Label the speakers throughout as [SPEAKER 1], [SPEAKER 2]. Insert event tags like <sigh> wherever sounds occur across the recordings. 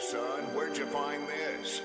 [SPEAKER 1] son. Where'd you find this?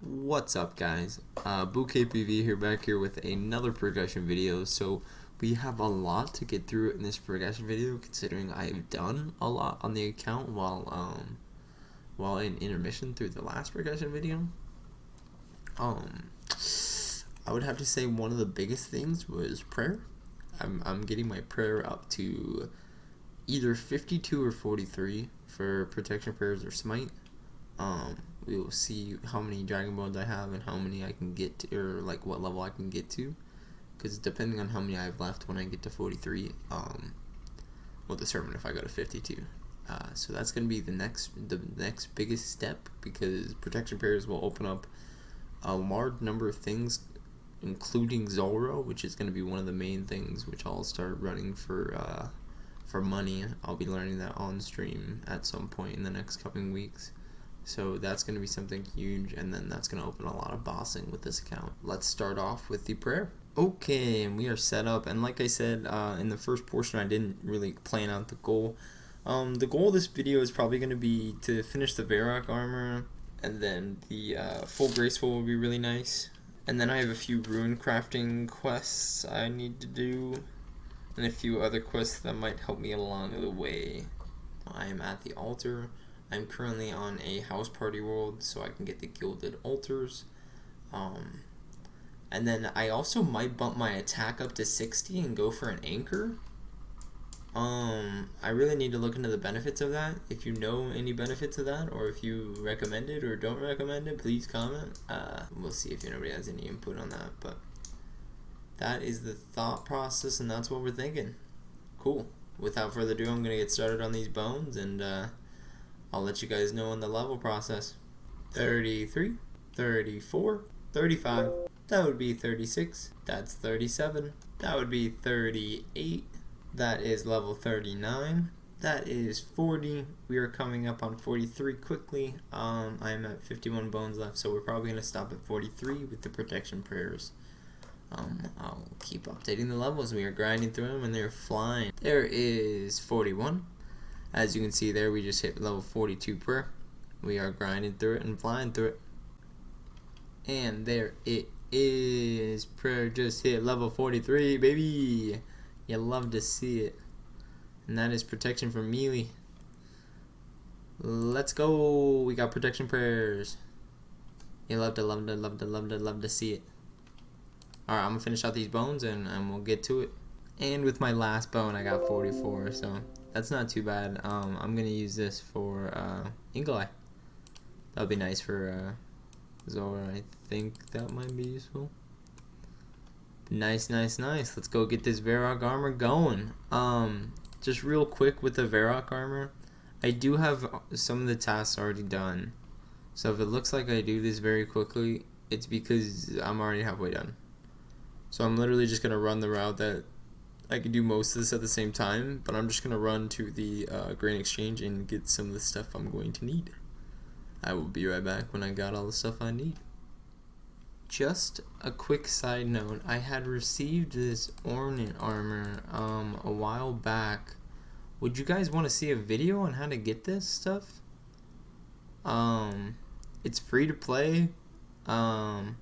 [SPEAKER 2] What's up guys? Uh, BooKPV here back here with another progression video. So we have a lot to get through in this progression video considering I've done a lot on the account while um while in intermission through the last progression video. Um I would have to say one of the biggest things was prayer. I'm I'm getting my prayer up to either 52 or 43 for protection prayers or smite. Um we will see how many dragon bones I have and how many I can get to, or like what level I can get to. Because depending on how many I have left when I get to 43, um, will determine if I go to 52. Uh, so that's going to be the next the next biggest step because protection prayers will open up a large number of things, including Zulrah, which is going to be one of the main things which I'll start running for uh, for money. I'll be learning that on stream at some point in the next coming weeks. So that's going to be something huge, and then that's going to open a lot of bossing with this account. Let's start off with the prayer. Okay, and we are set up, and like I said uh, in the first portion, I didn't really plan out the goal. Um, the goal of this video is probably going to be to finish the Varrock armor, and then the uh, full graceful will be really nice. And then I have a few rune crafting quests I need to do, and a few other quests that might help me along the way. I am at the altar. I'm currently on a house party world, so I can get the gilded altars. Um, and then I also might bump my attack up to 60 and go for an anchor. Um, I really need to look into the benefits of that. If you know any benefits of that, or if you recommend it or don't recommend it, please comment. Uh, we'll see if anybody has any input on that. But that is the thought process, and that's what we're thinking. Cool. Without further ado, I'm gonna get started on these bones and. Uh, I'll let you guys know in the level process. 33, 34, 35, that would be 36, that's 37, that would be 38, that is level 39, that is 40, we are coming up on 43 quickly, um, I'm at 51 bones left, so we're probably going to stop at 43 with the protection prayers. Um, I'll keep updating the levels, we are grinding through them and they're flying. There is 41, as you can see there, we just hit level 42 prayer. We are grinding through it and flying through it. And there it is. Prayer just hit level 43, baby. You love to see it. And that is protection from melee. Let's go. We got protection prayers. You love to, love to, love to, love to, love to see it. Alright, I'm to finish out these bones and, and we'll get to it. And with my last bone, I got 44, so that's not too bad. Um, I'm gonna use this for uh, Eagle Eye. That would be nice for uh, Zulrah. I think that might be useful. Nice, nice, nice. Let's go get this Varrock armor going. Um, just real quick with the Varrock armor, I do have some of the tasks already done. So if it looks like I do this very quickly, it's because I'm already halfway done. So I'm literally just gonna run the route that I can do most of this at the same time, but I'm just going to run to the uh, Grand Exchange and get some of the stuff I'm going to need. I will be right back when I got all the stuff I need. Just a quick side note, I had received this ornament armor um, a while back. Would you guys want to see a video on how to get this stuff? Um, it's free to play. Um,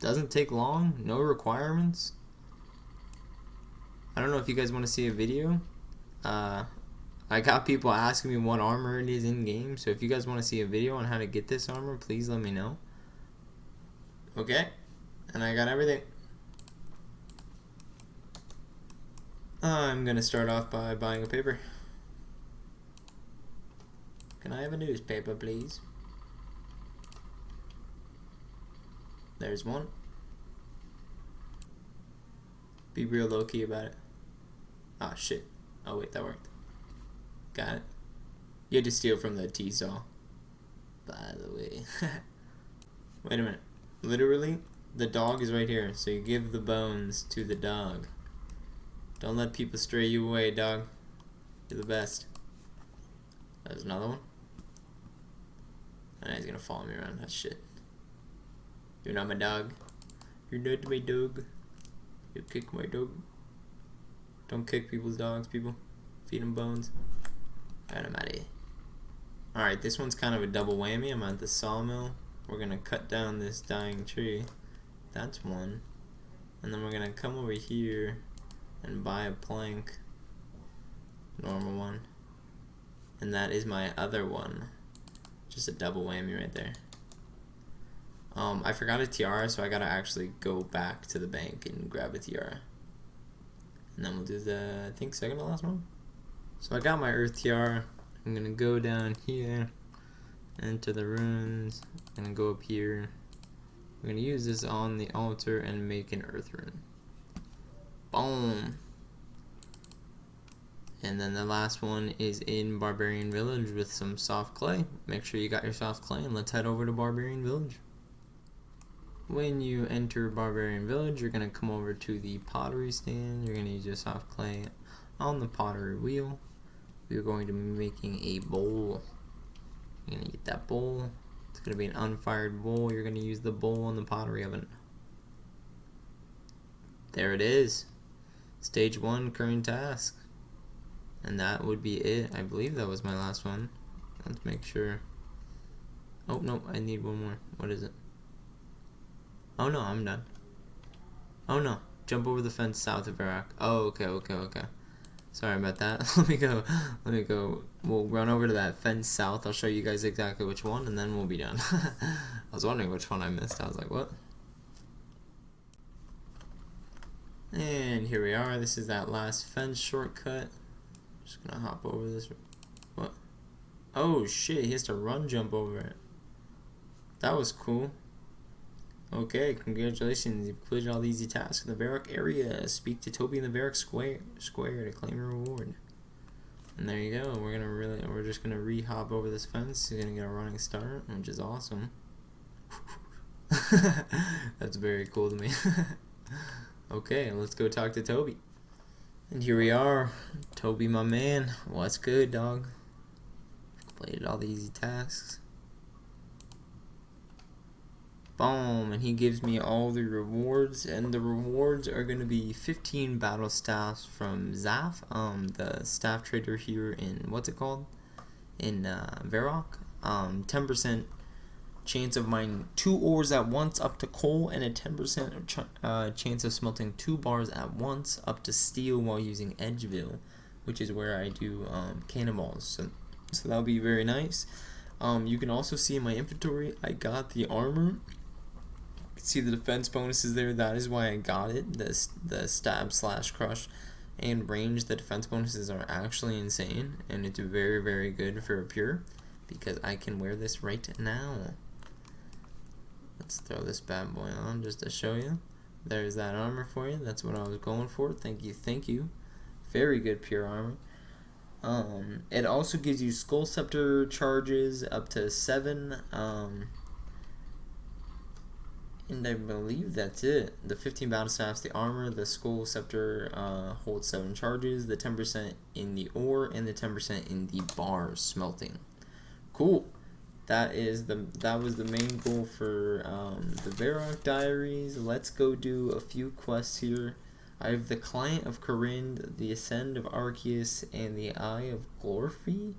[SPEAKER 2] doesn't take long. No requirements. I don't know if you guys want to see a video. Uh, I got people asking me what armor it is in game, so if you guys want to see a video on how to get this armor, please let me know. Okay, and I got everything. I'm gonna start off by buying a paper. Can I have a newspaper, please? There's one. Be real low key about it. Ah, oh, shit. Oh, wait, that worked. Got it. You had to steal from the tea stall. By the way. <laughs> wait a minute. Literally, the dog is right here, so you give the bones to the dog. Don't let people stray you away, dog. You're the best. There's another one. And he's gonna follow me around. That shit. You're not my dog. You're not my dog. You kick my dog. Don't kick people's dogs, people. Feed them bones. Alright, I'm out of here. Alright, this one's kind of a double whammy. I'm at the sawmill. We're gonna cut down this dying tree. That's one. And then we're gonna come over here and buy a plank. Normal one. And that is my other one. Just a double whammy right there. Um, I forgot a tiara, so I gotta actually go back to the bank and grab a tiara. And then we'll do the, I think, second to last one. So I got my earth tiara. I'm gonna go down here, into the runes, and go up here. We're gonna use this on the altar and make an earth rune. Boom. And then the last one is in Barbarian Village with some soft clay. Make sure you got your soft clay and let's head over to Barbarian Village. When you enter Barbarian Village, you're going to come over to the pottery stand. You're going to use your soft clay on the pottery wheel. We're going to be making a bowl. You're to get that bowl. It's to be an unfired bowl. You're to use the bowl in the pottery oven. There it is. Stage 1 current task. And that would be it. I believe that was my last one. Let's make sure. Oh, no, I need one more. What is it? Oh no, I'm done. Oh no, jump over the fence south of Varrock. Oh, okay, okay, okay. Sorry about that. <laughs> let me go. Let me go. We'll run over to that fence south. I'll show you guys exactly which one, and then we'll be done. <laughs> I was wondering which one I missed. I was like, what? And here we are. This is that last fence shortcut. Just gonna hop over this. What? Oh shit! He has to run jump over it. That was cool. Okay, congratulations. You've completed all the easy tasks in the Varrock area. Speak to Toby in the Varrock Square Square to claim your reward. And there you go. We're gonna really we're just gonna re-hop over this fence. You're gonna get a running start, which is awesome. <laughs> That's very cool to me. <laughs> okay, let's go talk to Toby. And here we are. Toby my man. What's good, dog? Completed all the easy tasks. Boom, and he gives me all the rewards, and the rewards are going to be 15 battle staffs from Zaff, um, the staff trader here in, what's it called? In uh, Varrock. Um, 10% chance of mining two ores at once up to coal, and a 10% ch uh, chance of smelting two bars at once up to steel while using Edgeville, which is where I do um, cannonballs. So, so that'll be very nice. Um, you can also see in my inventory, I got the armor see the defense bonuses there. That is why I got it. The, the stab slash crush and range. The defense bonuses are actually insane. And it's very, very good for a pure. Because I can wear this right now. Let's throw this bad boy on just to show you. There's that armor for you. That's what I was going for. Thank you, thank you. Very good pure armor. Um, it also gives you Skull Scepter charges up to 7. Um, and I believe that's it. The 15 battle staffs, the armor, the skull scepter uh, holds 7 charges, the 10% in the ore, and the 10% in the bar smelting. Cool. That is the that was the main goal for um, the Varrock Diaries. Let's go do a few quests here. I have the Client of Kourend, the Ascent of Arceuus, and the Eye of Glouphrie.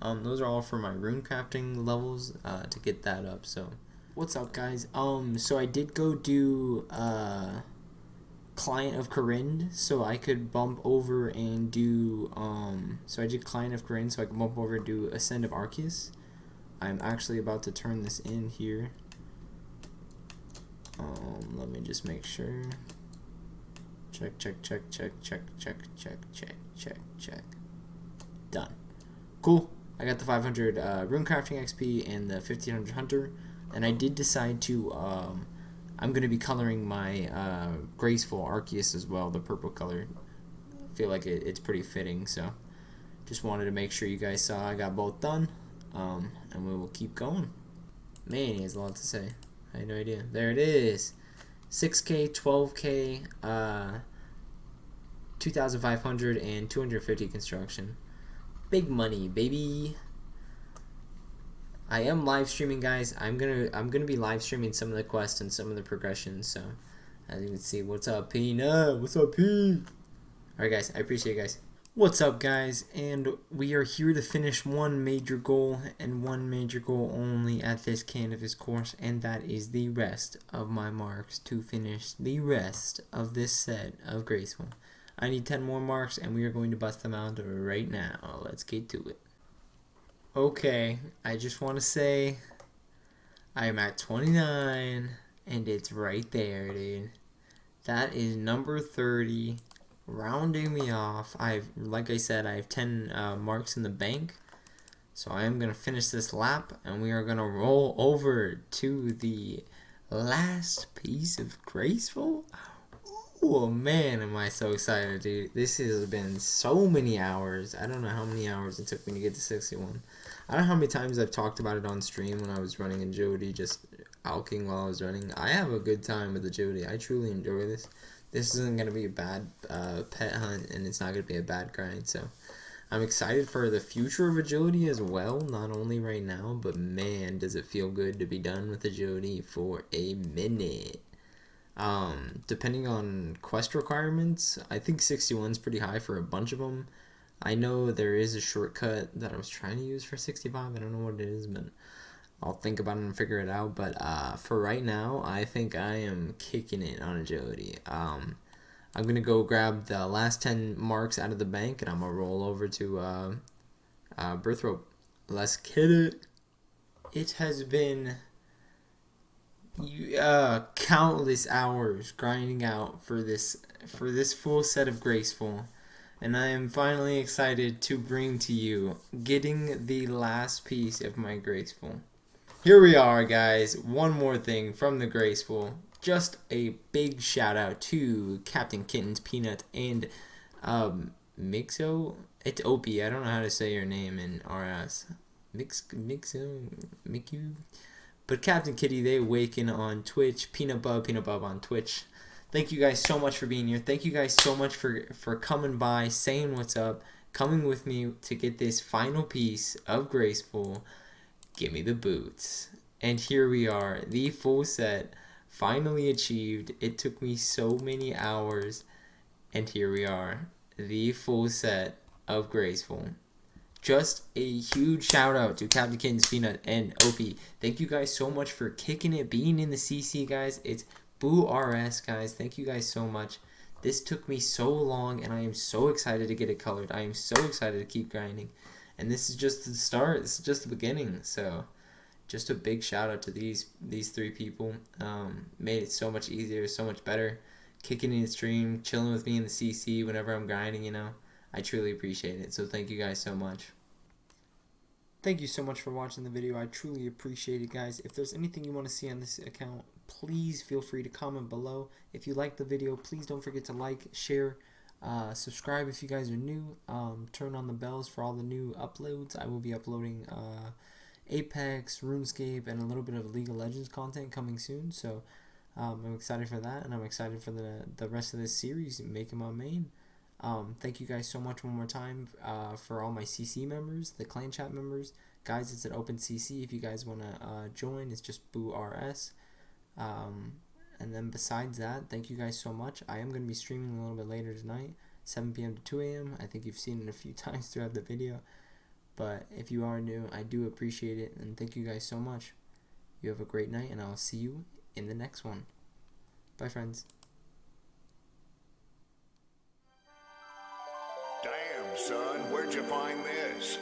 [SPEAKER 2] Um, those are all for my rune crafting levels uh, to get that up. So what's up guys? Um so i did go do uh client of Kourend so i could bump over and do um so i did client of Kourend so i could bump over and do ascent of Arceuus. I'm actually about to turn this in here. Um let me just make sure. Check check check check check check check check check check. Done. Cool. I got the 500 uh, rune crafting xp and the 1500 hunter and I did decide to um, I'm gonna be coloring my uh, graceful Arceuus as well the purple color. I feel like it, it's pretty fitting so just wanted to make sure you guys saw I got both done um, and we will keep going. Man he has a lot to say. I had no idea. There it is. 6k 12k uh, 2500 and 250 construction. Big money baby I am live streaming, guys. I'm gonna I'm gonna be live streaming some of the quests and some of the progressions. So as you can see, what's up, Peanut? What's up, P? All right, guys. I appreciate you guys. What's up guys and we are here to finish one major goal and one major goal only at this Canifis course and that is the rest of my marks to finish the rest of this set of graceful. I need 10 more marks and we are going to bust them out right now. Let's get to it. Okay, I just want to say I am at 29 and it's right there dude. That is number 30 rounding me off. I've, like I said, I have 10 uh, marks in the bank. So I am going to finish this lap and we are going to roll over to the last piece of Graceful. Oh man, am I so excited, dude. This has been so many hours. I don't know how many hours it took me to get to 61. I don't know how many times I've talked about it on stream when I was running agility, just alking while I was running. I have a good time with agility. I truly enjoy this this isn't going to be a bad uh, pet hunt and it's not going to be a bad grind. So I'm excited for the future of agility as well, not only right now, but man, does it feel good to be done with agility for a minute. Um, depending on quest requirements, I think 61 is pretty high for a bunch of them. I know there is a shortcut that I was trying to use for 65. I don't know what it is, but I'll think about it and figure it out. But uh, for right now, I think I am kicking it on agility. Um, I'm gonna go grab the last ten marks out of the bank, and I'm gonna roll over to uh, uh, Burthorpe. Let's get it. It has been uh, countless hours grinding out for this for this full set of graceful and I am finally excited to bring to you getting the last piece of my graceful. Here we are, guys. One more thing from the Graceful. Just a big shout out to Captain Kittens, Peanut, and um, Mixo. It's Opie. I don't know how to say your name in RS. Mix, Mixo, Miku. But Captain Kitty, they awaken on Twitch. Peanut Bub, Peanut Bub on Twitch. Thank you guys so much for being here. Thank you guys so much for, for coming by, saying what's up, coming with me to get this final piece of Graceful. Give me the boots. And here we are, the full set, finally achieved. It took me so many hours, and here we are, the full set of Graceful. Just a huge shout out to Captain Kittens, Peanut, and Opie. Thank you guys so much for kicking it, being in the CC, guys. It's Boo RS, guys. Thank you guys so much. This took me so long, and I am so excited to get it colored. I am so excited to keep grinding and this is just the start. This is just the beginning. So, just a big shout out to these these three people. Um, made it so much easier, so much better. Kicking in the stream, chilling with me in the CC whenever I'm grinding. You know, I truly appreciate it. So thank you guys so much. Thank you so much for watching the video. I truly appreciate it, guys. If there's anything you want to see on this account, please feel free to comment below. If you like the video, please don't forget to like, share, uh, subscribe if you guys are new. Um, turn on the bells for all the new uploads. I will be uploading uh, Apex, RuneScape, and a little bit of League of Legends content coming soon. So um, I'm excited for that, and I'm excited for the the rest of this series making my main. Um, thank you guys so much one more time uh, for all my CC members, the clan chat members. Guys, it's an open CC if you guys want to uh, join. It's just Boo RS. Um, and then besides that, thank you guys so much. I am going to be streaming a little bit later tonight, 7 p.m. to 2 a.m. I think you've seen it a few <laughs> times throughout the video. But if you are new, I do appreciate it. And thank you guys so much. You have a great night, and I'll see you in the next one. Bye, friends.
[SPEAKER 1] Damn, son, where'd you find this?